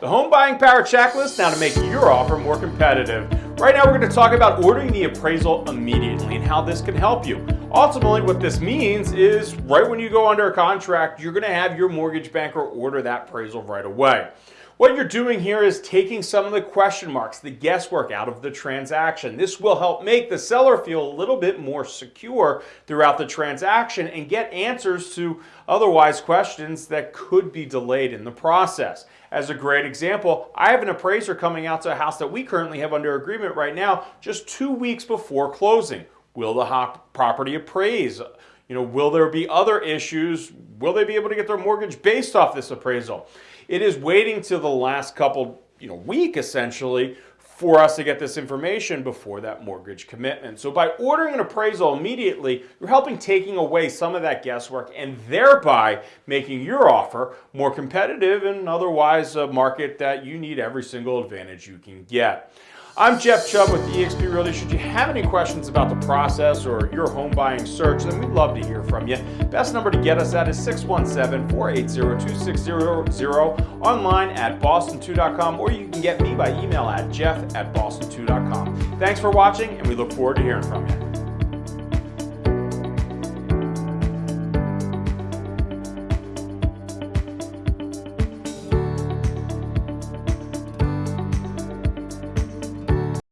The Home Buying Power Checklist now to make your offer more competitive. Right now we're going to talk about ordering the appraisal immediately and how this can help you. Ultimately what this means is right when you go under a contract you're going to have your mortgage banker order that appraisal right away. What you're doing here is taking some of the question marks, the guesswork out of the transaction. This will help make the seller feel a little bit more secure throughout the transaction and get answers to otherwise questions that could be delayed in the process. As a great example, I have an appraiser coming out to a house that we currently have under agreement right now just two weeks before closing. Will the property appraise? You know, will there be other issues? Will they be able to get their mortgage based off this appraisal? It is waiting till the last couple, you know, week essentially for us to get this information before that mortgage commitment. So by ordering an appraisal immediately, you're helping taking away some of that guesswork and thereby making your offer more competitive and otherwise a market that you need every single advantage you can get. I'm Jeff Chubb with eXp Realty. Should you have any questions about the process or your home buying search, then we'd love to hear from you. Best number to get us at is 617-480-2600 online at boston2.com or you can get me by email at jeff at boston2.com. Thanks for watching and we look forward to hearing from you.